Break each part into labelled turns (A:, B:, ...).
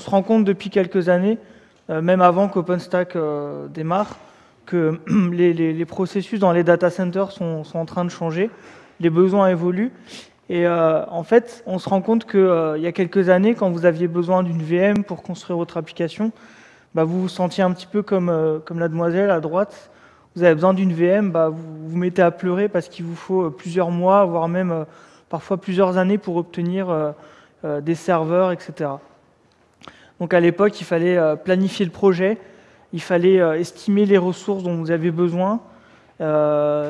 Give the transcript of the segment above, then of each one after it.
A: on se rend compte depuis quelques années, même avant qu'OpenStack démarre, que les, processus dans les data centers sont, en train de changer, les besoins évoluent. Et en fait, on se rend compte qu'il y a quelques années, quand vous aviez besoin d'une VM pour construire votre application, bah, vous vous sentiez un petit peu comme, comme la demoiselle à droite, vous avez besoin d'une VM, bah, vous vous mettez à pleurer parce qu'il vous faut euh, plusieurs mois, voire même euh, parfois plusieurs années pour obtenir euh, des serveurs, etc. Donc à l'époque, il fallait planifier le projet, il fallait estimer les ressources dont vous avez besoin,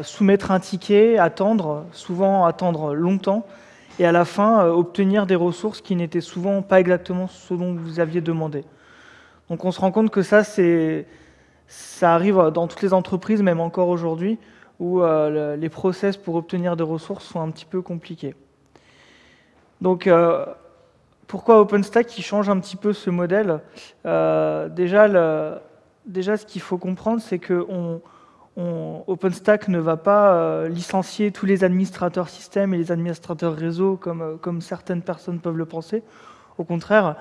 A: soumettre un ticket, attendre, souvent attendre longtemps, et à la fin, obtenir des ressources qui n'étaient souvent pas exactement ce dont vous aviez demandé. Donc on se rend compte que ça, ça arrive dans toutes les entreprises, même encore aujourd'hui, où euh, les process pour obtenir des ressources sont un petit peu compliqués. Donc, euh, pourquoi OpenStack change un petit peu ce modèle euh, déjà, déjà, ce qu'il faut comprendre, c'est que OpenStack ne va pas licencier tous les administrateurs système et les administrateurs réseau comme, comme certaines personnes peuvent le penser. Au contraire,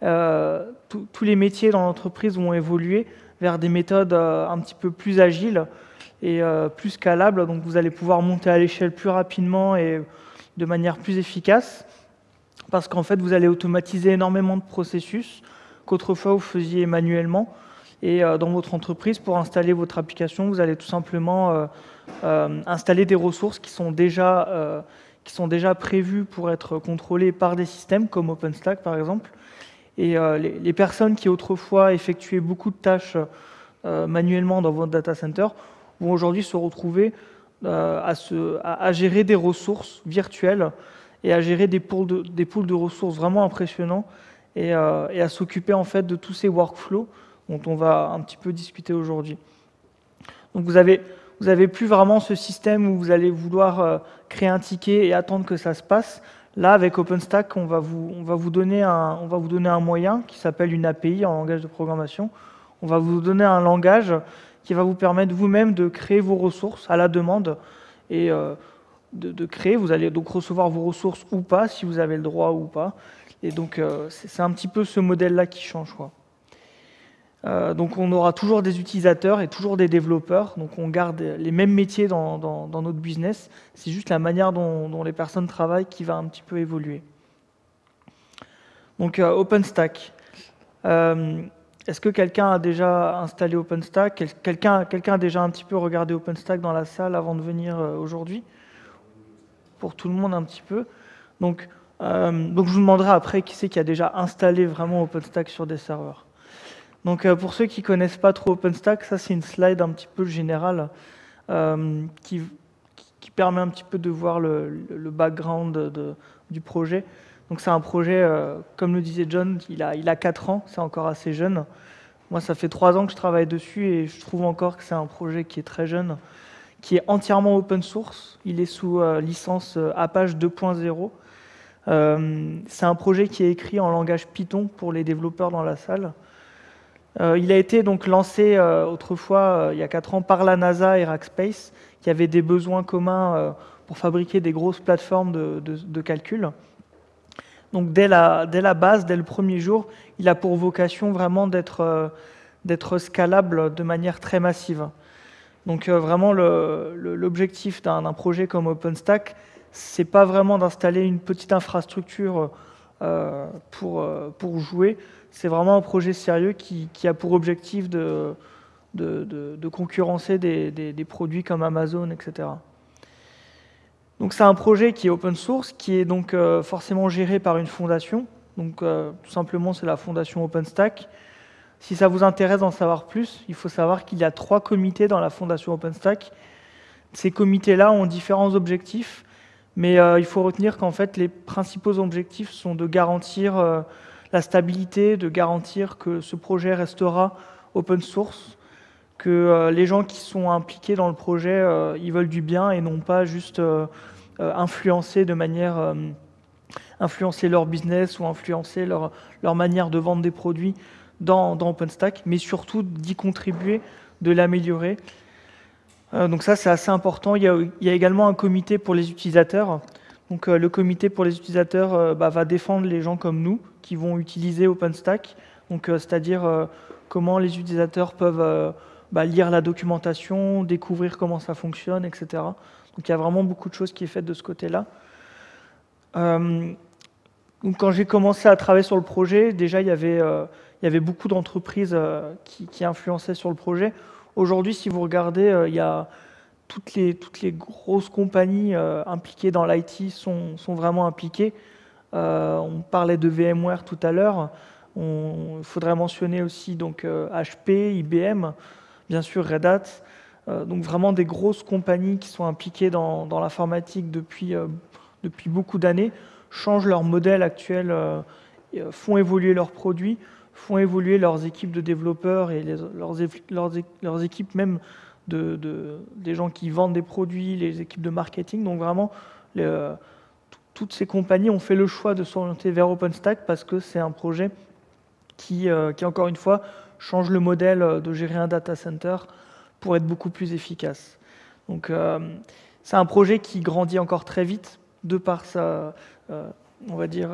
A: tous les métiers dans l'entreprise vont évoluer vers des méthodes euh, un petit peu plus agiles et euh, plus scalables. Donc vous allez pouvoir monter à l'échelle plus rapidement et de manière plus efficace parce qu'en fait vous allez automatiser énormément de processus qu'autrefois vous faisiez manuellement. Et euh, dans votre entreprise, pour installer votre application, vous allez tout simplement installer des ressources qui sont déjà qui sont déjà prévues pour être contrôlées par des systèmes comme OpenStack par exemple, et euh, les, personnes qui autrefois effectuaient beaucoup de tâches euh, manuellement dans votre data center vont aujourd'hui se retrouver euh, à, gérer des ressources virtuelles et à gérer des pools de, ressources vraiment impressionnants et, à s'occuper en fait de tous ces workflows dont on va un petit peu discuter aujourd'hui. Donc vous avez, vous avez plus vraiment ce système où vous allez vouloir créer un ticket et attendre que ça se passe. Là, avec OpenStack, on va vous, on va vous, donner, un, on va vous donner un moyen qui s'appelle une API en langage de programmation. On va vous donner un langage qui va vous permettre vous-même de créer vos ressources à la demande euh, de, créer. Vous allez donc recevoir vos ressources ou pas, si vous avez le droit ou pas. Et donc, euh, c'est un petit peu ce modèle-là qui change. Euh, donc on aura toujours des utilisateurs et toujours des développeurs, donc on garde les mêmes métiers dans, notre business, c'est juste la manière dont, les personnes travaillent qui va un petit peu évoluer. Donc euh, OpenStack. Est-ce que quelqu'un a déjà installé OpenStack? Quelqu'un quelqu'un a déjà un petit peu regardé OpenStack dans la salle avant de venir aujourd'hui? Pour tout le monde un petit peu. Donc, donc je vous demanderai après qui c'est qui a déjà installé vraiment OpenStack sur des serveurs. Donc euh, pour ceux qui ne connaissent pas trop OpenStack, ça c'est une slide un petit peu générale euh, qui, permet un petit peu de voir le, background du projet. Donc c'est un projet, euh, comme le disait John, il a, il a 4 ans, c'est encore assez jeune. Moi ça fait 3 ans que je travaille dessus et je trouve encore que c'est un projet qui est très jeune, qui est entièrement open source. Il est sous licence Apache 2.0. c'est un projet qui est écrit en langage Python pour les développeurs dans la salle. Euh, il a été donc lancé euh, autrefois, euh, il y a 4 ans, par la NASA et Rackspace, qui avaient des besoins communs pour fabriquer des grosses plateformes de, calcul. Donc dès la, dès la, base, dès le premier jour, il a pour vocation vraiment d'être scalable de manière très massive. Donc vraiment, l'objectif d'un projet comme OpenStack, c'est pas vraiment d'installer une petite infrastructure pour, pour jouer, c'est vraiment un projet sérieux qui, a pour objectif de, de, concurrencer des, produits comme Amazon, etc. Donc c'est un projet qui est open source, qui est donc euh, forcément géré par une fondation. Donc euh, tout simplement c'est la fondation OpenStack. Si ça vous intéresse d'en savoir plus, il faut savoir qu'il y a trois comités dans la fondation OpenStack. Ces comités-là ont différents objectifs, mais euh, il faut retenir qu'en fait les principaux objectifs sont de garantir la stabilité, de garantir que ce projet restera open source, que euh, les gens qui sont impliqués dans le projet, euh, ils veulent du bien et non pas juste euh, influencer de manière influencer leur business ou influencer leur, leur manière de vendre des produits dans, OpenStack, mais surtout d'y contribuer, de l'améliorer. donc ça, c'est assez important. Il y, a, également un comité pour les utilisateurs. Donc le comité pour les utilisateurs bah, va défendre les gens comme nous qui vont utiliser OpenStack, donc c'est-à-dire comment les utilisateurs peuvent bah, lire la documentation, découvrir comment ça fonctionne, etc. Donc il y a vraiment beaucoup de choses qui est faites de ce côté-là. donc quand j'ai commencé à travailler sur le projet, déjà il y avait, il y avait beaucoup d'entreprises qui, qui, influençaient sur le projet. Aujourd'hui, si vous regardez, il y a toutes les, toutes les grosses compagnies euh, impliquées dans l'IT sont, sont, vraiment impliquées. Euh, on parlait de VMware tout à l'heure. Il faudrait mentionner aussi donc, HP, euh, IBM, bien sûr Red Hat. donc vraiment des grosses compagnies qui sont impliquées dans, dans l'informatique depuis, depuis beaucoup d'années, changent leur modèle actuel, font évoluer leurs produits, font évoluer leurs équipes de développeurs et leurs, équipes même de, des gens qui vendent des produits, les équipes de marketing. Donc vraiment, toutes ces compagnies ont fait le choix de s'orienter vers OpenStack parce que c'est un projet qui, euh, qui, encore une fois, change le modèle de gérer un data center pour être beaucoup plus efficace. Donc euh, c'est un projet qui grandit encore très vite de par sa, euh, on va dire,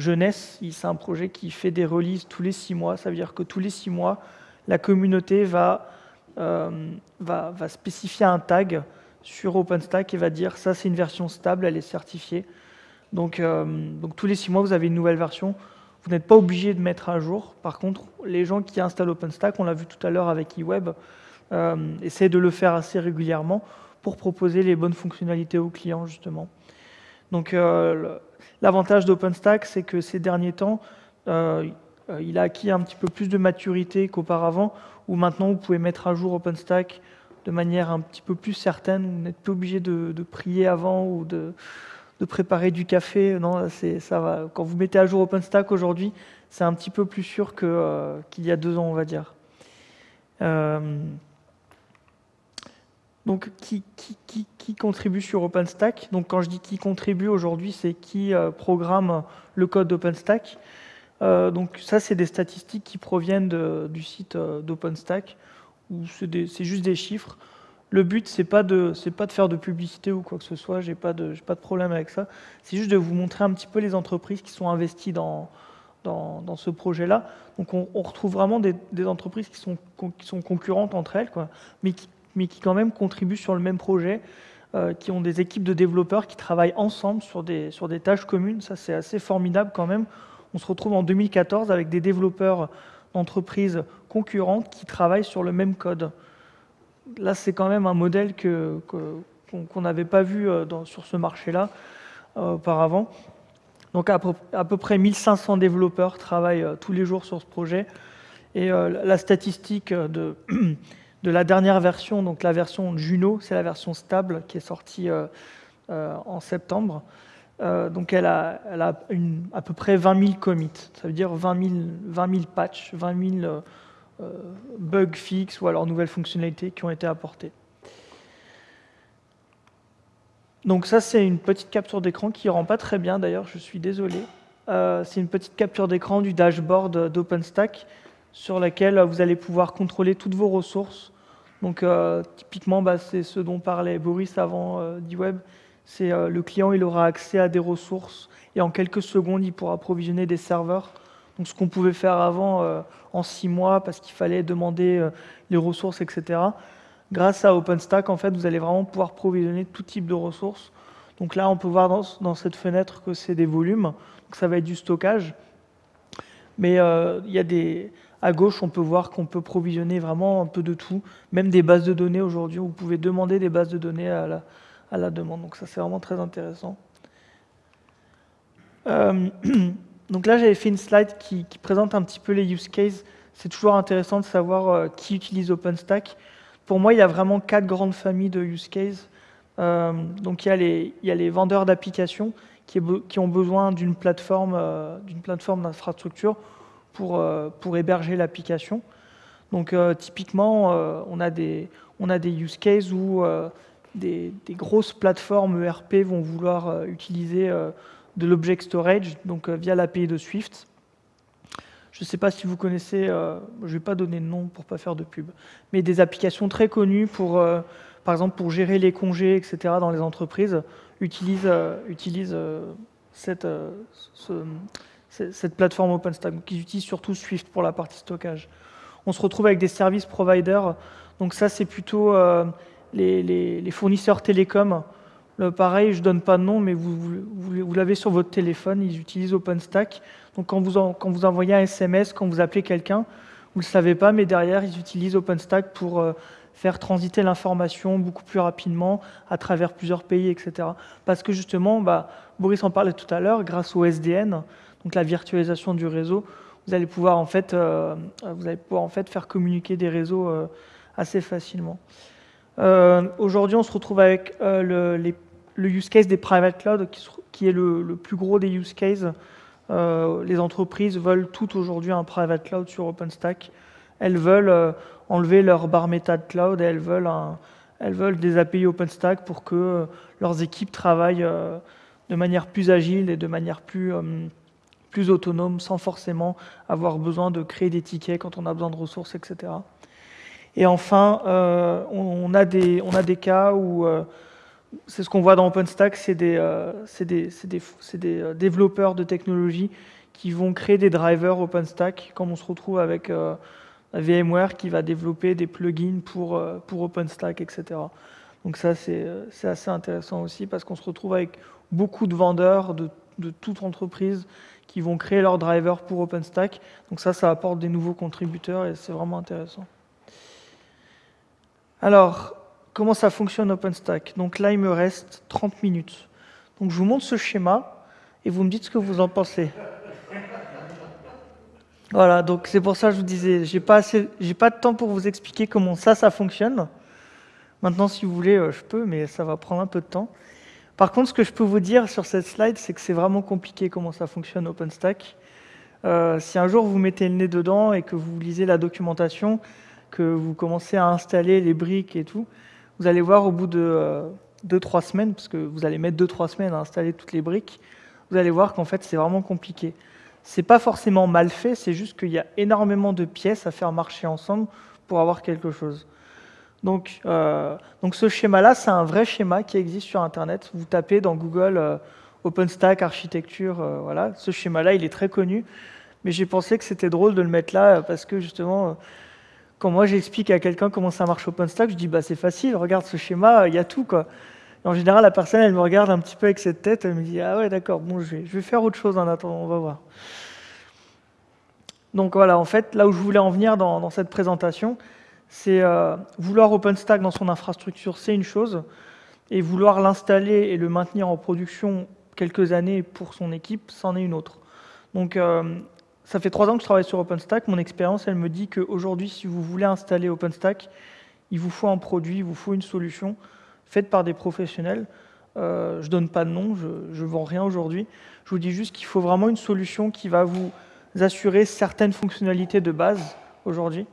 A: jeunesse. C'est un projet qui fait des releases tous les six mois. Ça veut dire que tous les six mois, la communauté va euh, spécifier un tag sur OpenStack et va dire ça c'est une version stable, elle est certifiée. Donc, euh, donc tous les six mois vous avez une nouvelle version. Vous n'êtes pas obligé de mettre à jour. Par contre, les gens qui installent OpenStack, on l'a vu tout à l'heure avec eWeb, euh, essaient de le faire assez régulièrement pour proposer les bonnes fonctionnalités aux clients justement. Donc l'avantage d'OpenStack, c'est que ces derniers temps, il a acquis un petit peu plus de maturité qu'auparavant où maintenant vous pouvez mettre à jour OpenStack de manière un petit peu plus certaine. Vous n'êtes pas obligé de, prier avant ou de, préparer du café. Non, ça va. Quand vous mettez à jour OpenStack aujourd'hui, c'est un petit peu plus sûr euh, qu'il y a deux ans, on va dire. Euh, donc, qui, contribue sur OpenStack? Donc, quand je dis qui contribue aujourd'hui, c'est qui euh, programme le code d'OpenStack. Euh, donc ça, c'est des statistiques qui proviennent du site euh, d'OpenStack, où c'est juste des chiffres. Le but, c'est pas de pas de faire de publicité ou quoi que ce soit. J'ai pas pas de problème avec ça. C'est juste de vous montrer un petit peu les entreprises qui sont investies dans dans, ce projet-là. Donc on, retrouve vraiment des, entreprises qui sont qui sont concurrentes entre elles, quoi, mais qui mais qui quand même contribuent sur le même projet, euh, qui ont des équipes de développeurs qui travaillent ensemble sur des sur des tâches communes. Ça, c'est assez formidable quand même on se retrouve en 2014 avec des développeurs d'entreprises concurrentes qui travaillent sur le même code. Là, c'est quand même un modèle qu'on n'avait pas vu euh, sur ce marché-là euh, auparavant. Donc à peu, près 1500 développeurs travaillent tous les jours sur ce projet. Et la statistique de, de, la dernière version, donc la version Juno, c'est la version stable qui est sortie en septembre. Euh, donc elle a, à peu près 20 000 commits, ça veut dire 20 000, 20 patchs, 20 000 euh, euh, bugs fixes ou alors nouvelles fonctionnalités qui ont été apportées. Donc ça c'est une petite capture d'écran qui ne rend pas très bien d'ailleurs, je suis désolé. c'est une petite capture d'écran du dashboard d'OpenStack sur laquelle vous allez pouvoir contrôler toutes vos ressources. Donc typiquement bah, c'est ce dont parlait Boris avant d'eWeb c'est euh, le client il aura accès à des ressources et en quelques secondes il pourra provisionner des serveurs. Donc ce qu'on pouvait faire avant euh, en six mois parce qu'il fallait demander euh, les ressources, etc. Grâce à OpenStack, en fait, vous allez vraiment pouvoir provisionner tout type de ressources. Donc là, on peut voir dans, cette fenêtre que c'est des volumes. Donc ça va être du stockage. Mais il y a des, à gauche, on peut voir qu'on peut provisionner vraiment un peu de tout, même des bases de données aujourd'hui. Vous pouvez demander des bases de données à la, à la demande. Donc ça, c'est vraiment très intéressant. Euh, donc là, j'avais fait une slide qui, présente un petit peu les use cases. C'est toujours intéressant de savoir euh, qui utilise OpenStack. Pour moi, il y a vraiment quatre grandes familles de use cases. Euh, donc il y a les, il y a les vendeurs d'applications qui, ont besoin d'une plateforme plateforme d'infrastructure pour, pour héberger l'application. Donc typiquement, on, a des, on a des use cases où des, grosses plateformes ERP vont vouloir euh, utiliser euh, de l'object storage, donc euh, via l'API de Swift. Je ne sais pas si vous connaissez, je ne vais pas donner de nom pour ne pas faire de pub, mais des applications très connues pour, par exemple, pour gérer les congés, etc. dans les entreprises, utilisent, utilisent cette, cette plateforme OpenStack. Donc, ils utilisent surtout Swift pour la partie stockage. On se retrouve avec des services providers. Donc ça, c'est plutôt les, les, fournisseurs télécoms. pareil, je ne donne pas de nom, mais vous, vous, vous l'avez sur votre téléphone. Ils utilisent OpenStack. Donc quand vous, quand vous envoyez un SMS, quand vous appelez quelqu'un, vous ne le savez pas, mais derrière, ils utilisent OpenStack pour faire transiter l'information beaucoup plus rapidement à travers plusieurs pays, etc. Parce que justement, bah, Boris en parlait tout à l'heure, grâce au SDN, donc la virtualisation du réseau, vous allez pouvoir en fait, euh, vous allez pouvoir en fait faire communiquer des réseaux euh, assez facilement. Euh, aujourd'hui, on se retrouve avec le, use case des private cloud, qui, est le, plus gros des use cases. les entreprises veulent tout aujourd'hui un private cloud sur OpenStack. Elles veulent enlever leur bar méta de cloud et elles veulent, elles veulent des API OpenStack pour que leurs équipes travaillent de manière plus agile et de manière plus plus autonome sans forcément avoir besoin de créer des tickets quand on a besoin de ressources, etc. Et enfin, euh, on, a des, on a des cas où, euh, c'est ce qu'on voit dans OpenStack, c'est des, euh, des, des, des, développeurs de technologie qui vont créer des drivers OpenStack, comme on se retrouve avec VMware qui va développer des plugins pour, pour OpenStack, etc. Donc ça, c'est assez intéressant aussi parce qu'on se retrouve avec beaucoup de vendeurs de, toute entreprise qui vont créer leur driver pour OpenStack. Donc ça, ça apporte des nouveaux contributeurs et c'est vraiment intéressant. Alors, comment ça fonctionne OpenStack? Donc là, il me reste 30 minutes. Donc je vous montre ce schéma et vous me dites ce que vous en pensez. Voilà, donc c'est pour ça que je vous disais, j'ai pas j'ai pas de temps pour vous expliquer comment ça, ça fonctionne. Maintenant, si vous voulez, euh, je peux, mais ça va prendre un peu de temps. Par contre, ce que je peux vous dire sur cette slide, c'est que c'est vraiment compliqué comment ça fonctionne OpenStack. Euh, si un jour vous mettez le nez dedans et que vous lisez la documentation, que vous commencez à installer les briques et tout, vous allez voir au bout de 2-3 euh, semaines, parce que vous allez mettre 2-3 semaines à installer toutes les briques, vous allez voir qu'en fait c'est vraiment compliqué. C'est pas forcément mal fait, c'est juste qu'il y a énormément de pièces à faire marcher ensemble pour avoir quelque chose. Donc, euh, donc ce schéma-là, c'est un vrai schéma qui existe sur Internet. Vous tapez dans Google euh, OpenStack architecture, euh, voilà. Ce schéma-là, il est très connu. Mais j'ai pensé que c'était drôle de le mettre là parce que justement, quand moi j'explique à quelqu'un comment ça marche OpenStack, je dis bah c'est facile, regarde ce schéma, il y a tout quoi. En général, la personne, elle me regarde un petit peu avec cette tête, elle me dit ah ouais d'accord, bon je vais, faire autre chose en attendant, on va voir. Donc voilà, en fait, là où je voulais en venir dans, dans cette présentation, c'est euh, vouloir OpenStack dans son infrastructure, c'est une chose, et vouloir l'installer et le maintenir en production quelques années pour son équipe, c'en est une autre. Donc, euh, ça fait trois ans que je travaille sur OpenStack. Mon expérience, elle me dit qu'aujourd'hui, si vous voulez installer OpenStack, il vous faut un produit, il vous faut une solution faite par des professionnels. Euh, je ne donne pas de nom, je ne vends rien aujourd'hui. Je vous dis juste qu'il faut vraiment une solution qui va vous assurer certaines fonctionnalités de base aujourd'hui,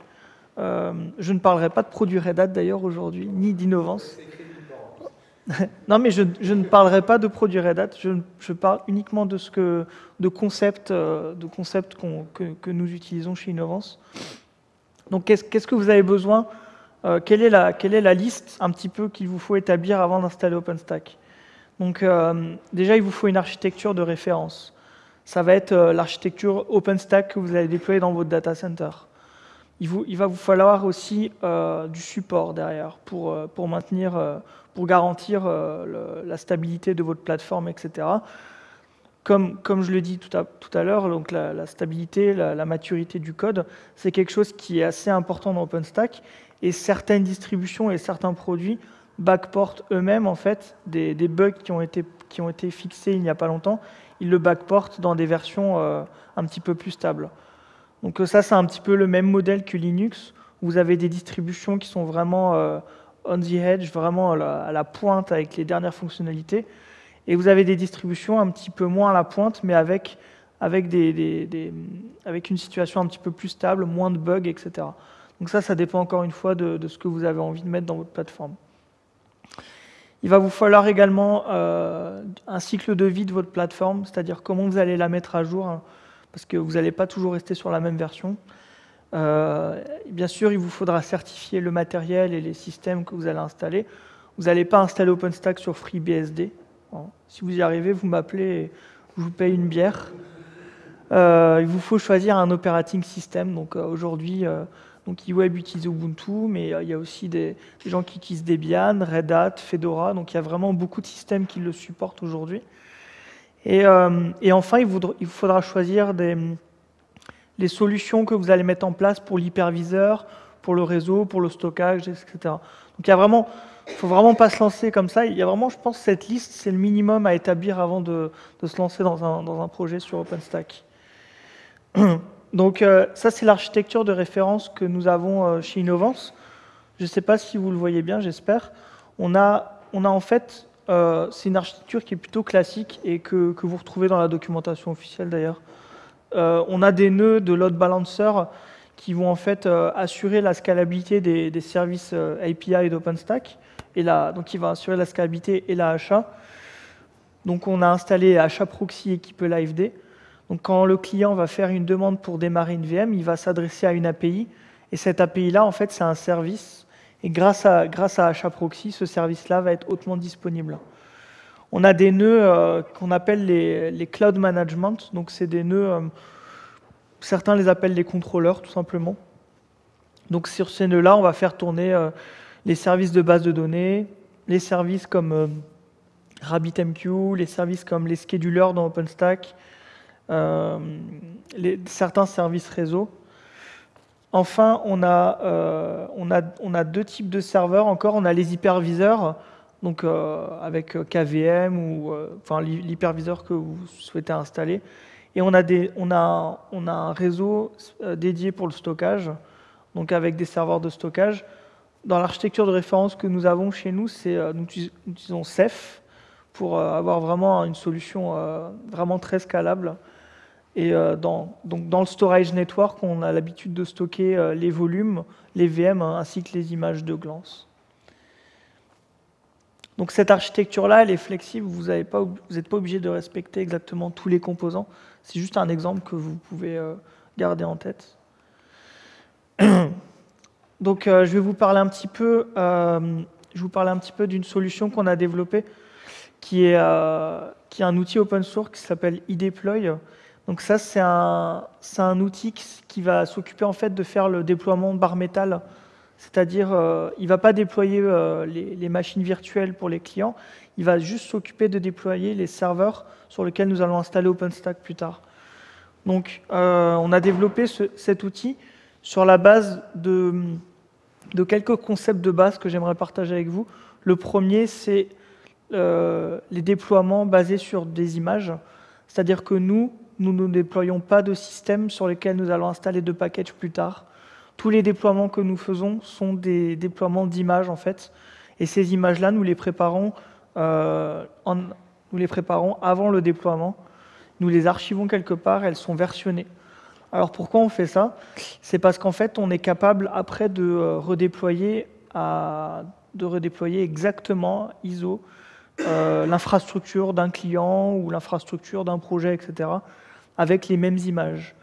A: euh, je ne parlerai pas de produits Red Hat d'ailleurs aujourd'hui, ni d'innovance. non, mais je, ne parlerai pas de produits Red Hat, je, parle uniquement de, ce que, de concepts, euh, de concepts que, nous utilisons chez Innovance. Donc, qu'est-ce que vous avez besoin euh, quelle, est la, liste un petit peu qu'il vous faut établir avant d'installer OpenStack Donc, déjà, il vous faut une architecture de référence. Ça va être l'architecture OpenStack que vous allez déployer dans votre data center il, va vous falloir aussi euh, du support derrière pour, euh, maintenir, euh, pour garantir la stabilité de votre plateforme, etc. Comme, je le dis tout à, tout à l'heure, donc la, stabilité, la, maturité du code, c'est quelque chose qui est assez important dans OpenStack. Et certaines distributions et certains produits backportent eux-mêmes en fait des, bugs qui ont, été, qui ont été fixés il n'y a pas longtemps. Ils le backportent dans des versions un petit peu plus stables. Donc euh, ça, c'est un petit peu le même modèle que Linux. Vous avez des distributions qui sont vraiment euh, on the edge, vraiment à la, pointe avec les dernières fonctionnalités. Et vous avez des distributions un petit peu moins à la pointe, mais avec, avec, des, avec une situation un petit peu plus stable, moins de bugs, etc. Donc ça, ça dépend encore une fois de, ce que vous avez envie de mettre dans votre plateforme. Il va vous falloir également euh, un cycle de vie de votre plateforme, c'est-à-dire comment vous allez la mettre à jour. Hein parce que vous n'allez pas toujours rester sur la même version. Euh, bien sûr, il vous faudra certifier le matériel et les systèmes que vous allez installer. Vous n'allez pas installer OpenStack sur FreeBSD, Si vous y arrivez, vous m'appelez je vous paye une bière. il vous faut choisir un operating system. Donc aujourd'hui, donc eWeb utilise Ubuntu, mais il y a aussi des, gens qui utilisent Debian, Red Hat, Fedora. Donc il y a vraiment beaucoup de systèmes qui le supportent aujourd'hui. Et, enfin, il faudra choisir les solutions que vous allez mettre en place pour l'hyperviseur, pour le réseau, pour le stockage, etc. Donc il y faut vraiment pas se lancer comme ça. Il y a vraiment, je pense, cette liste, c'est le minimum à établir avant de, se lancer dans un, projet sur OpenStack. Donc euh, ça, c'est l'architecture de référence que nous avons euh, chez Innovance. Je ne sais pas si vous le voyez bien, j'espère. On a, on a en fait, euh, c'est une architecture qui est plutôt classique et que, vous retrouvez dans la documentation officielle d'ailleurs. On a des nœuds de load balancer qui vont en fait assurer la scalabilité des, services API d'OpenStack, et donc qui va assurer la scalabilité et la HA. Donc on a installé HA Proxy équipe LiveD. Donc quand le client va faire une demande pour démarrer une VM, il va s'adresser à une API, et cette API-là, en fait, c'est un service, et grâce à, grâce à HA Proxy, ce service-là va être hautement disponible. On a des nœuds euh, qu'on appelle les, cloud management. Donc, c'est des nœuds, euh, certains les appellent les contrôleurs, tout simplement. Donc, sur ces nœuds-là, on va faire tourner euh, les services de base de données, les services comme RabbitMQ, les services comme les schedulers dans OpenStack, certains services réseau. Enfin, on a, on, a, on a deux types de serveurs encore. On a les hyperviseurs donc euh, avec euh, KVM ou euh, l'hyperviseur que vous souhaitez installer. Et on a, des, on a, on a un réseau dédié pour le stockage, donc avec des serveurs de stockage. Dans l'architecture de référence que nous avons chez nous, nous utilisons Ceph pour avoir vraiment une solution vraiment très scalable. Et dans, donc dans le storage network, on a l'habitude de stocker les volumes, les VM, hein, ainsi que les images de glance. Donc cette architecture-là, elle est flexible, vous n'êtes pas, obligé de respecter exactement tous les composants. C'est juste un exemple que vous pouvez euh, garder en tête. Donc euh, je vais vous parler un petit peu, euh, je vous un petit peu d'une solution qu'on a développée, qui est, qui est un outil open source qui s'appelle eDeploy. Donc ça, c'est un, un outil qui va s'occuper en fait de faire le déploiement bar métal c'est-à-dire, euh, il ne va pas déployer euh, les, machines virtuelles pour les clients, il va juste s'occuper de déployer les serveurs sur lesquels nous allons installer OpenStack plus tard. Donc, euh, on a développé cet outil sur la base de, quelques concepts de base que j'aimerais partager avec vous. Le premier, c'est les déploiements basés sur des images. C'est-à-dire que nous, nous ne déployons pas de système sur lesquels nous allons installer de packages plus tard. Tous les déploiements que nous faisons sont des déploiements d'images en fait. Et ces images-là, nous les préparons, euh, nous les préparons avant le déploiement. Nous les archivons quelque part, elles sont versionnées. Alors pourquoi on fait ça? C'est parce qu'en fait, on est capable après de euh, redéployer, de redéployer exactement ISO euh, l'infrastructure d'un client ou l'infrastructure d'un projet, etc., avec les mêmes images.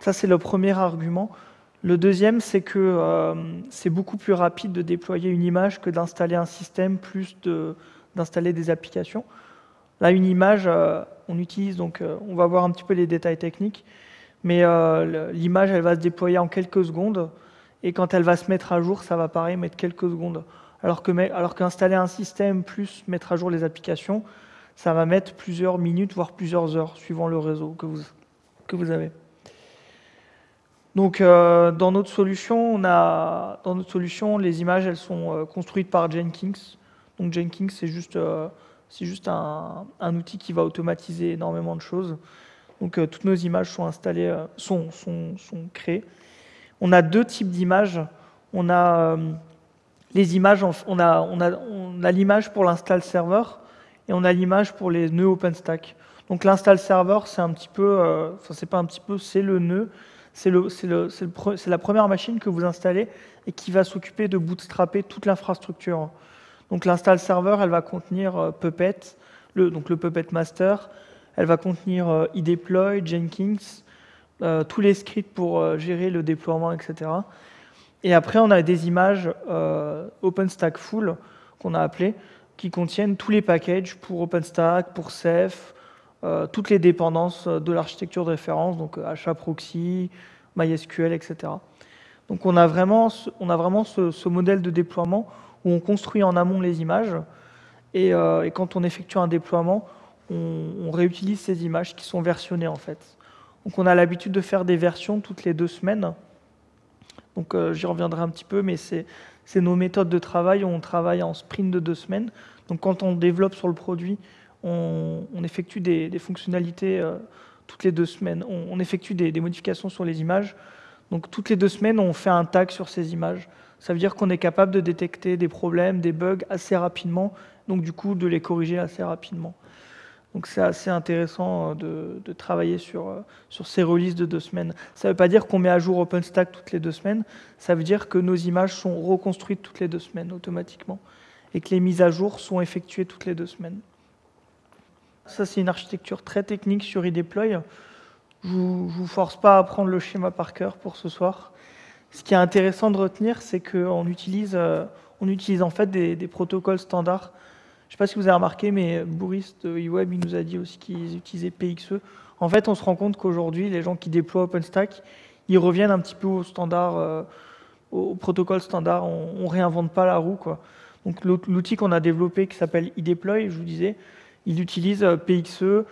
A: Ça, c'est le premier argument. Le deuxième, c'est que euh, c'est beaucoup plus rapide de déployer une image que d'installer un système, plus d'installer des applications. Là, une image, euh, on utilise, donc euh, on va voir un petit peu les détails techniques, mais l'image, elle va se déployer en quelques secondes, et quand elle va se mettre à jour, ça va pareil mettre quelques secondes. Alors qu'installer un système plus mettre à jour les applications, ça va mettre plusieurs minutes, voire plusieurs heures, suivant le réseau que vous, que vous avez. Donc, euh, dans notre solution, on a, dans notre solution, les images, elles sont euh, construites par Jenkins. Donc, Jenkins, c'est juste, euh, juste un, outil qui va automatiser énormément de choses. Donc, toutes nos images sont installées, sont, sont, sont, créées. On a deux types d'images. On a les images, on a, on a, on a l'image pour l'install serveur et on a l'image pour les nœuds OpenStack. Donc, l'install serveur, c'est un petit peu, enfin, c'est pas un petit peu, c'est le nœud c'est la première machine que vous installez et qui va s'occuper de bootstrapper toute l'infrastructure. Donc l'install server, elle va contenir euh, Puppet, le, donc le Puppet Master, elle va contenir euh, eDeploy, Jenkins, euh, tous les scripts pour gérer le déploiement, etc. Et après, on a des images OpenStack Full qu'on a appelées. Qui contiennent tous les packages pour OpenStack, pour Ceph, euh, toutes les dépendances de l'architecture de référence, donc HAProxy, MySQL, etc. Donc on a vraiment, on a vraiment ce, modèle de déploiement où on construit en amont les images et, et quand on effectue un déploiement, on, réutilise ces images qui sont versionnées en fait. Donc on a l'habitude de faire des versions toutes les deux semaines. Donc euh, j'y reviendrai un petit peu, mais c'est nos méthodes de travail. On travaille en sprint de deux semaines. Donc quand on développe sur le produit, on, effectue des, fonctionnalités euh, toutes les deux semaines. On, effectue des, modifications sur les images. Donc toutes les deux semaines, on fait un tag sur ces images. Ça veut dire qu'on est capable de détecter des problèmes, des bugs assez rapidement, donc du coup de les corriger assez rapidement. Donc c'est assez intéressant euh, de, travailler sur, euh, sur ces releases de deux semaines. Ça ne veut pas dire qu'on met à jour OpenStack toutes les deux semaines, ça veut dire que nos images sont reconstruites toutes les deux semaines automatiquement et que les mises à jour sont effectuées toutes les deux semaines. Ça, c'est une architecture très technique sur eDeploy. Je ne vous, force pas à prendre le schéma par cœur pour ce soir. Ce qui est intéressant de retenir, c'est qu'on utilise, euh, on utilise en fait des protocoles standards je ne sais pas si vous avez remarqué, mais Boris de eWeb, il nous a dit aussi qu'ils utilisaient PXE. En fait, on se rend compte qu'aujourd'hui, les gens qui déploient OpenStack, ils reviennent un petit peu au standard, euh, au protocole standard. On, ne réinvente pas la roue. Quoi. Donc l'outil qu'on a développé qui s'appelle eDeploy, je vous disais, il utilise euh, PXE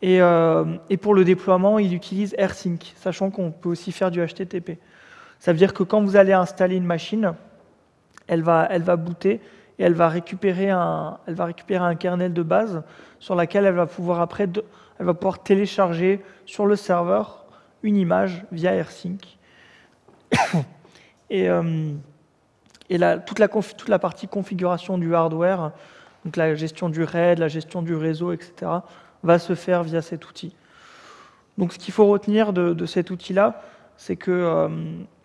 A: et, euh, et, pour le déploiement, il utilise AirSync, sachant qu'on peut aussi faire du HTTP. Ça veut dire que quand vous allez installer une machine, elle va, elle va booter et elle va récupérer un, elle va récupérer un kernel de base sur laquelle elle va pouvoir après, elle va pouvoir télécharger sur le serveur une image via AirSync. et, euh, et toute, la toute la partie configuration du hardware, donc la gestion du RAID, la gestion du réseau, etc., va se faire via cet outil. Donc ce qu'il faut retenir de, cet outil-là, c'est que, euh,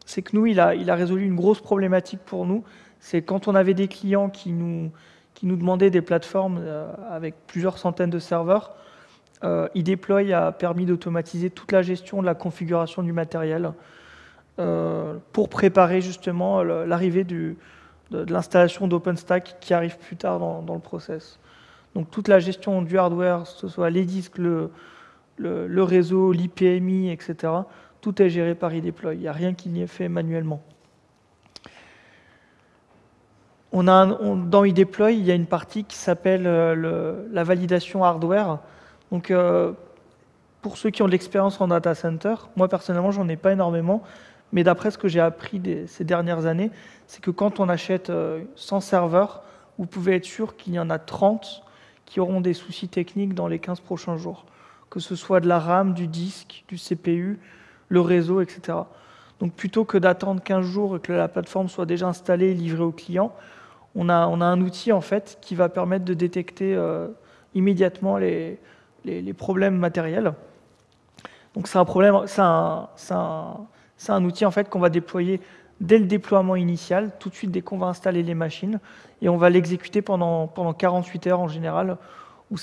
A: que nous, il a, il a résolu une grosse problématique pour nous, c'est quand on avait des clients qui nous, demandaient des plateformes euh, avec plusieurs centaines de serveurs, euh, eDeploy a permis d'automatiser toute la gestion de la configuration du matériel euh, pour préparer justement l'arrivée de, de l'installation d'OpenStack qui arrive plus tard dans, le process. Donc toute la gestion du hardware, que ce soit les disques, le, le, réseau, l'IPMI, etc., tout est géré par eDeploy. Il n'y a rien qui n'y est fait manuellement on a dans eDeploy, il y a une partie qui s'appelle euh, la validation hardware. Donc, euh, pour ceux qui ont de l'expérience en data center, moi personnellement, j'en ai pas énormément, mais d'après ce que j'ai appris ces dernières années, c'est que quand on achète 100 euh, serveurs, vous pouvez être sûr qu'il y en a 30 qui auront des soucis techniques dans les 15 prochains jours, que ce soit de la RAM, du disque, du CPU, le réseau, etc. Donc plutôt que d'attendre 15 jours et que la plateforme soit déjà installée et livrée au client, on a, un outil en fait qui va permettre de détecter euh, immédiatement les, problèmes matériels. Donc c'est un outil en fait qu'on va déployer dès le déploiement initial, tout de suite dès qu'on va installer les machines, et on va l'exécuter pendant, pendant 48 heures en général, où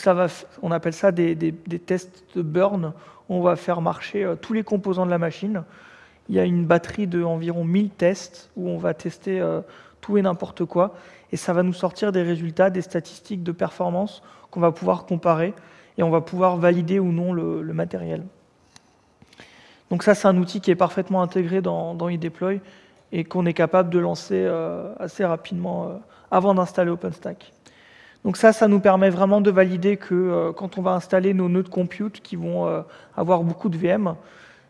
A: on appelle ça des, tests de burn, on va faire marcher euh, tous les composants de la machine. Il y a une batterie de environ 1000 tests où on va tester euh, tout et n'importe quoi et ça va nous sortir des résultats, des statistiques de performance qu'on va pouvoir comparer et on va pouvoir valider ou non le, matériel. Donc ça, c'est un outil qui est parfaitement intégré dans, dans eDeploy et qu'on est capable de lancer euh, assez rapidement euh, avant d'installer OpenStack. Donc ça, ça nous permet vraiment de valider que euh, quand on va installer nos nœuds de compute qui vont avoir beaucoup de VM,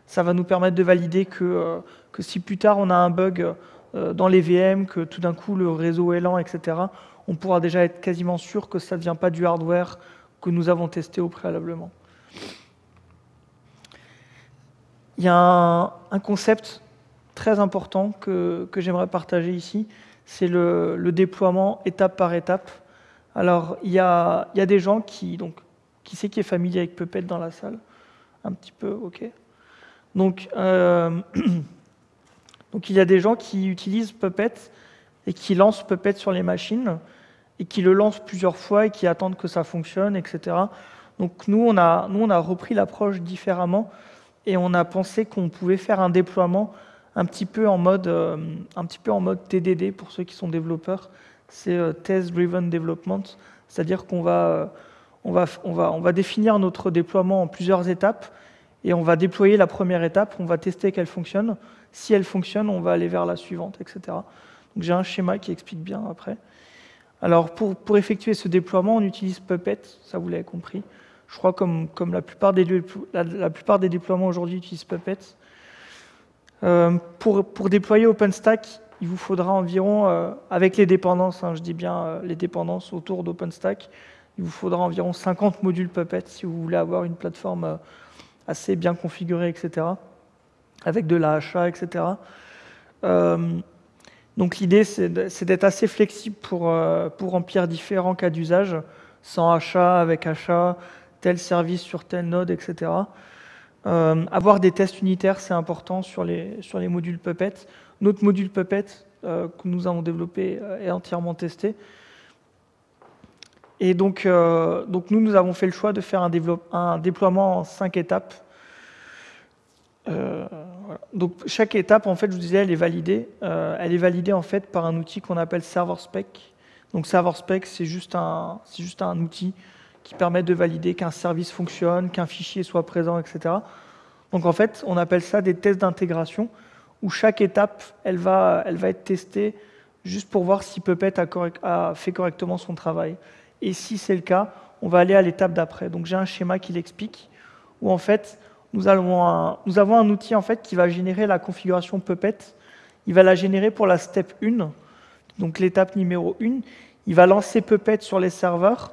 A: ça va nous permettre de valider que, si plus tard on a un bug dans les VM, que tout d'un coup le réseau est lent, etc., on pourra déjà être quasiment sûr que ça ne vient pas du hardware que nous avons testé au préalablement. Il y a un, concept très important que, j'aimerais partager ici, c'est le, déploiement étape par étape. Alors, il y a, des gens qui, donc, qui sait qui est familier avec Puppet dans la salle? Un petit peu, ok. Donc, euh, Donc il y a des gens qui utilisent Puppet et qui lancent Puppet sur les machines et qui le lancent plusieurs fois et qui attendent que ça fonctionne, etc. Donc nous, on a, repris l'approche différemment et on a pensé qu'on pouvait faire un déploiement un petit peu en mode, euh, TDD pour ceux qui sont développeurs. c'est Test Driven Development, c'est-à-dire qu'on on va définir notre déploiement en plusieurs étapes, et on va déployer la première étape, on va tester qu'elle fonctionne. Si elle fonctionne, on va aller vers la suivante, etc. Donc j'ai un schéma qui explique bien après. Alors pour, pour effectuer ce déploiement, on utilise Puppet, ça vous l'avez compris. Je crois comme, comme la, plupart des, la, plupart des déploiements aujourd'hui utilisent Puppet. Euh, pour, pour, déployer OpenStack, il vous faudra environ, euh, avec les dépendances, hein, je dis bien euh, les dépendances autour d'OpenStack, il vous faudra environ 50 modules Puppet si vous voulez avoir une plateforme assez bien configurée, etc., avec de la HA, etc. Euh, donc l'idée, c'est d'être assez flexible pour, euh, pour remplir différents cas d'usage, sans achat, avec achat, tel service sur tel node, etc. Euh, avoir des tests unitaires, c'est important sur les, sur les modules Puppet. Notre module Puppet que nous avons développé est entièrement testé. Et donc, donc nous, nous avons fait le choix de faire un déploiement en cinq étapes. Euh. Donc chaque étape, en fait, je vous disais, elle est validée. Euh, elle est validée en fait par un outil qu'on appelle ServerSpec. Donc ServerSpec, c'est juste un, juste un outil qui permet de valider qu'un service fonctionne, qu'un fichier soit présent, etc. Donc en fait, on appelle ça des tests d'intégration, où chaque étape, elle va, elle va être testée juste pour voir si Puppet a fait correctement son travail. Et si c'est le cas, on va aller à l'étape d'après. Donc j'ai un schéma qui l'explique, où en fait, nous, avons un outil en fait qui va générer la configuration Puppet. Il va la générer pour la step 1, donc l'étape numéro 1. Il va lancer Puppet sur les serveurs.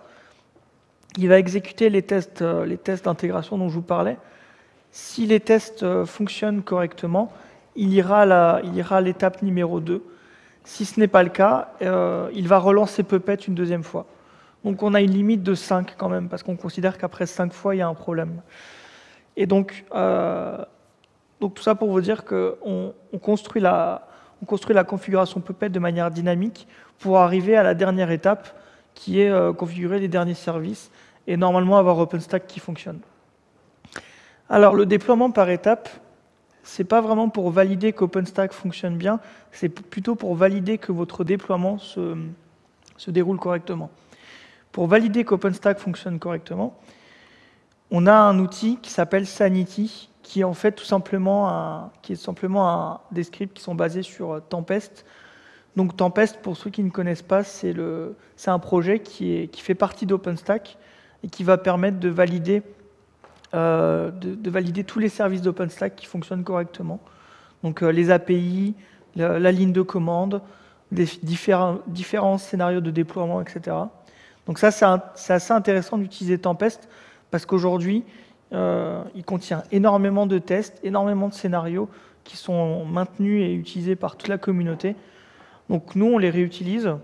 A: Il va exécuter les tests, euh, d'intégration dont je vous parlais. Si les tests euh, fonctionnent correctement, il ira à l'étape numéro 2. Si ce n'est pas le cas, euh, il va relancer Puppet une deuxième fois. Donc on a une limite de 5 quand même, parce qu'on considère qu'après 5 fois, il y a un problème. Et donc, euh, donc tout ça pour vous dire qu'on on construit, la, configuration Puppet de manière dynamique pour arriver à la dernière étape, qui est euh, configurer les derniers services, et normalement avoir OpenStack qui fonctionne. Alors le déploiement par étape, c'est pas vraiment pour valider qu'OpenStack fonctionne bien, c'est plutôt pour valider que votre déploiement se déroule correctement. Pour valider qu'OpenStack fonctionne correctement, on a un outil qui s'appelle Sanity, qui est en fait tout simplement, un, qui est simplement un, des scripts qui sont basés sur Tempest. Donc Tempest, pour ceux qui ne connaissent pas, c'est un projet qui, fait partie d'OpenStack et qui va permettre de valider, euh, tous les services d'OpenStack qui fonctionnent correctement. Donc euh, les API, la, ligne de commande, différents, différents scénarios de déploiement, etc. Donc ça, c'est assez intéressant d'utiliser Tempest parce qu'aujourd'hui, euh, il contient énormément de tests, énormément de scénarios qui sont maintenus et utilisés par toute la communauté. Donc nous, on les réutilise.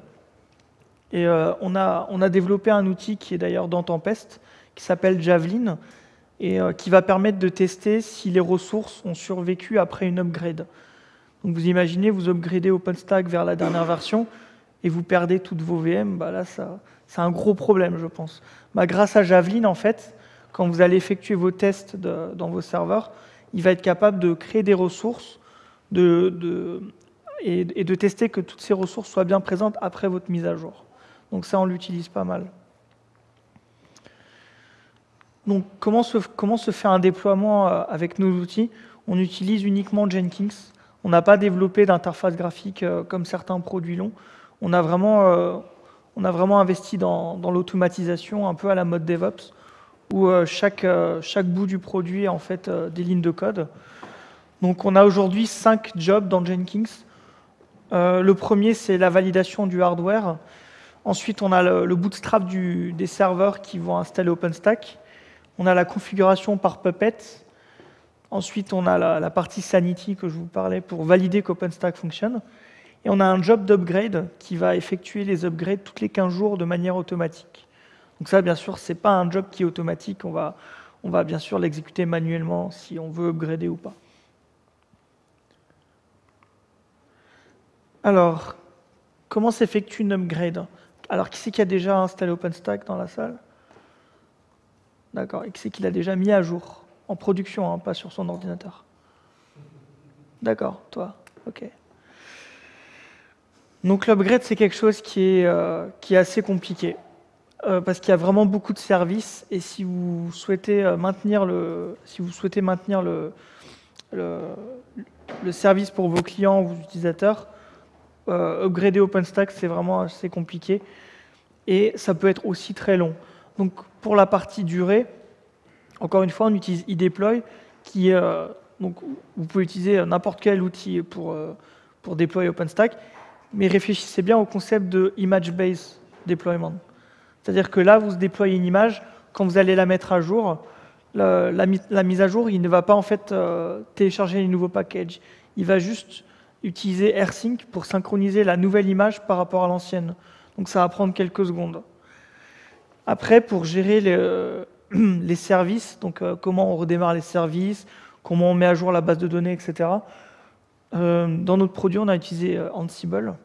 A: Et euh, on, a, développé un outil qui est d'ailleurs dans Tempest, qui s'appelle Javelin, et euh, qui va permettre de tester si les ressources ont survécu après une upgrade. Donc vous imaginez, vous upgradez OpenStack vers la dernière version, et vous perdez toutes vos VM, bah là, c'est un gros problème, je pense. Bah, grâce à Javelin, en fait, quand vous allez effectuer vos tests dans vos serveurs, il va être capable de créer des ressources et, de tester que toutes ces ressources soient bien présentes après votre mise à jour. Donc ça, on l'utilise pas mal. Donc comment se, fait un déploiement euh, avec nos outils? On utilise uniquement Jenkins. On n'a pas développé d'interface graphique euh, comme certains produits longs. On a vraiment, euh, investi dans l'automatisation un peu à la mode DevOps, où euh, chaque, euh, chaque bout du produit est en fait euh, des lignes de code. Donc on a aujourd'hui cinq jobs dans Jenkins. Le premier, c'est la validation du hardware. Ensuite, on a le, bootstrap des serveurs qui vont installer OpenStack. On a la configuration par Puppet. Ensuite, on a la, la partie Sanity que je vous parlais pour valider qu'OpenStack fonctionne. Et on a un job d'upgrade qui va effectuer les upgrades toutes les 15 jours de manière automatique. Donc ça, bien sûr, ce n'est pas un job qui est automatique. On va, bien sûr l'exécuter manuellement si on veut upgrader ou pas. Alors, comment s'effectue une upgrade? Alors, qui c'est qui a déjà installé OpenStack dans la salle? D'accord. Et qui c'est qui l'a déjà mis à jour? En production, hein, pas sur son ordinateur. D'accord, toi. OK. Donc l'upgrade, c'est quelque chose qui est, euh, qui est assez compliqué. Euh, parce qu'il y a vraiment beaucoup de services et si vous souhaitez euh, maintenir le, si vous souhaitez maintenir le, service pour vos clients ou vos utilisateurs, euh, upgrader OpenStack, c'est vraiment assez compliqué et ça peut être aussi très long. Donc pour la partie durée, encore une fois, on utilise eDeploy qui, euh, donc vous pouvez utiliser n'importe quel outil pour, pour déployer OpenStack, mais réfléchissez bien au concept de image-based deployment. C'est-à-dire que là, vous déployez une image, quand vous allez la mettre à jour, la, mise à jour, il ne va pas en fait euh, télécharger les nouveaux packages. Il va juste utiliser AirSync pour synchroniser la nouvelle image par rapport à l'ancienne. Donc ça va prendre quelques secondes. Après, pour gérer les, services, donc euh, comment on redémarre les services, comment on met à jour la base de données, etc. Euh, dans notre produit, on a utilisé Ansible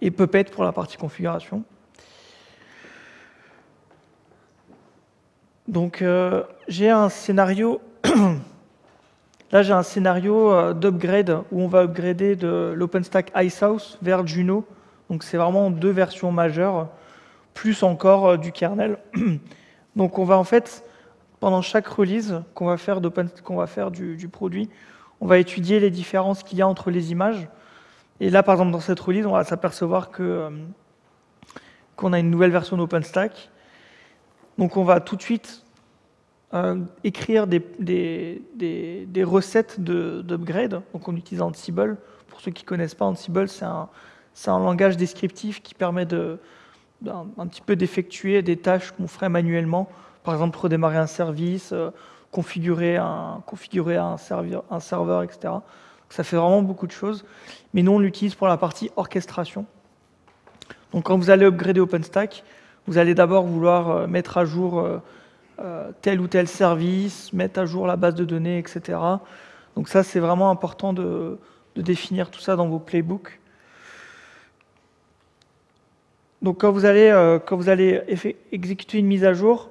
A: et Puppet pour la partie configuration. Donc euh, j'ai un scénario, là j'ai un scénario euh, d'upgrade où on va upgrader de l'OpenStack Icehouse vers Juno. Donc c'est vraiment deux versions majeures, plus encore euh, du kernel. Donc on va en fait, pendant chaque release qu'on va faire, du, du, produit, on va étudier les différences qu'il y a entre les images. Et là par exemple dans cette release, on va s'apercevoir que qu'on a une nouvelle version d'OpenStack donc on va tout de suite euh, écrire des, recettes d'upgrade. Donc on utilise Ansible. Pour ceux qui ne connaissent pas, Ansible, c'est un, langage descriptif qui permet de, un, petit peu d'effectuer des tâches qu'on ferait manuellement. Par exemple, redémarrer un service, euh, configurer, un, configurer un, serveur, un serveur, etc. Donc ça fait vraiment beaucoup de choses. Mais nous, on l'utilise pour la partie orchestration. Donc quand vous allez upgrader OpenStack, vous allez d'abord vouloir euh, mettre à jour euh, euh, tel ou tel service, mettre à jour la base de données, etc. Donc ça, c'est vraiment important de, définir tout ça dans vos playbooks. Donc quand vous allez, quand vous allez exécuter une mise à jour,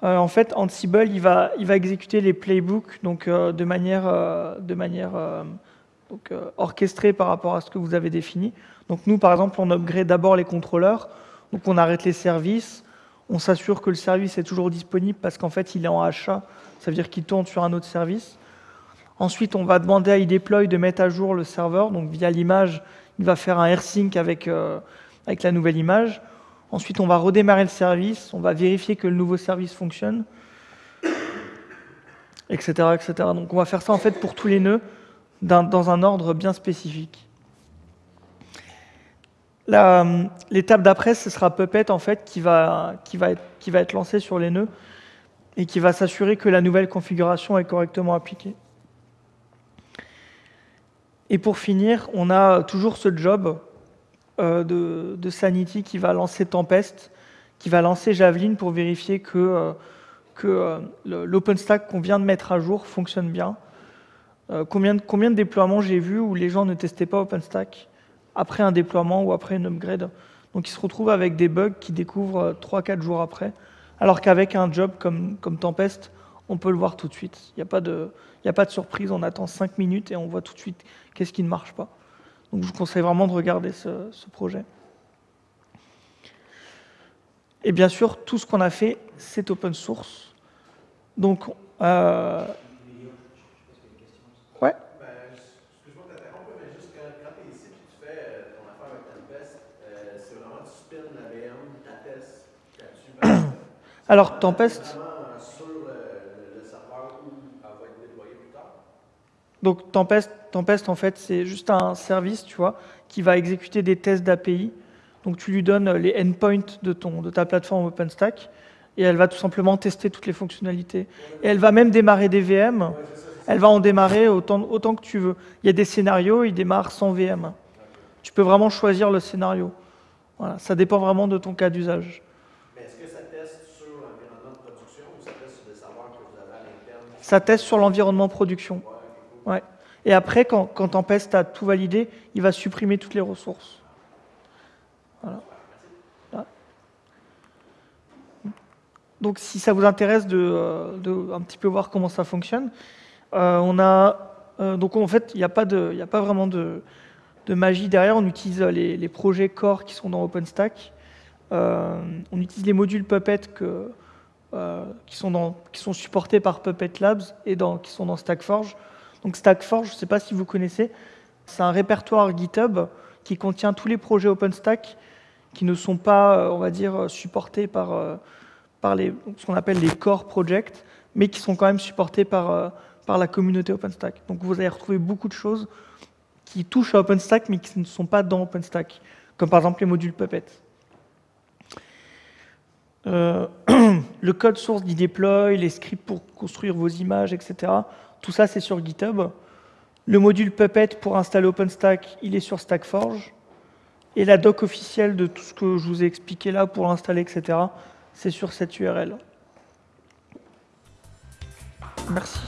A: en fait, Ansible, il va, va exécuter les playbooks donc, de manière, de manière orchestrée par rapport à ce que vous avez défini. Donc nous, par exemple, on upgrade d'abord les contrôleurs, donc on arrête les services, on s'assure que le service est toujours disponible parce qu'en fait, il est en achat, ça veut dire qu'il tourne sur un autre service. Ensuite, on va demander à iDeploy de mettre à jour le serveur, donc via l'image, il va faire un AirSync avec, euh, avec la nouvelle image. Ensuite, on va redémarrer le service, on va vérifier que le nouveau service fonctionne, etc., etc. Donc on va faire ça en fait pour tous les nœuds dans un ordre bien spécifique. L'étape d'après, ce sera Puppet en fait qui va, être, lancé sur les nœuds et qui va s'assurer que la nouvelle configuration est correctement appliquée. Et pour finir, on a toujours ce job euh, de, Sanity qui va lancer Tempest, qui va lancer Javelin pour vérifier que, euh, euh, l'OpenStack qu'on vient de mettre à jour fonctionne bien. Euh, combien, combien de déploiements j'ai vu où les gens ne testaient pas OpenStack après un déploiement ou après une upgrade. Donc ils se retrouvent avec des bugs qu'ils découvrent 3-4 jours après, alors qu'avec un job comme, comme Tempest, on peut le voir tout de suite. Il n'y a, pas de, a pas de surprise, on attend 5 minutes et on voit tout de suite qu'est-ce qui ne marche pas. Donc je vous conseille vraiment de regarder ce, ce projet. Et bien sûr, tout ce qu'on a fait, c'est open source. Donc, euh, Alors, Tempest. Donc, Tempest, Tempest en fait, c'est juste un service, tu vois, qui va exécuter des tests d'API. Donc, tu lui donnes les endpoints de, ton, de ta plateforme OpenStack et elle va tout simplement tester toutes les fonctionnalités. Et elle va même démarrer des VM. Elle va en démarrer autant, autant que tu veux. Il y a des scénarios, il démarre sans VM. Tu peux vraiment choisir le scénario. Voilà, ça dépend vraiment de ton cas d'usage. Ça teste sur l'environnement production. Ouais. Et après, quand, quand Tempest a tout validé, il va supprimer toutes les ressources. Voilà. Donc, si ça vous intéresse de, euh, de, un petit peu voir comment ça fonctionne, euh, on a euh, donc en fait, il n'y a pas a pas vraiment de de magie derrière. On utilise les, les projets core qui sont dans OpenStack. on utilise les modules Puppet que, qui, sont qui sont supportés par Puppet Labs et qui sont dans StackForge. Donc StackForge, je ne sais pas si vous connaissez, c'est un répertoire GitHub qui contient tous les projets OpenStack qui ne sont pas, on va dire, supportés par, par les, ce qu'on appelle les core projects, mais qui sont quand même supportés par, par la communauté OpenStack. Donc vous allez retrouver beaucoup de choses qui touchent à OpenStack, mais qui ne sont pas dans OpenStack, comme par exemple les modules Puppet. Euh, le code source d'e-deploy, les scripts pour construire vos images, etc. Tout ça, c'est sur GitHub. Le module Puppet pour installer OpenStack, il est sur StackForge. Et la doc officielle de tout ce que je vous ai expliqué là pour l'installer, etc., c'est sur cette URL. Merci.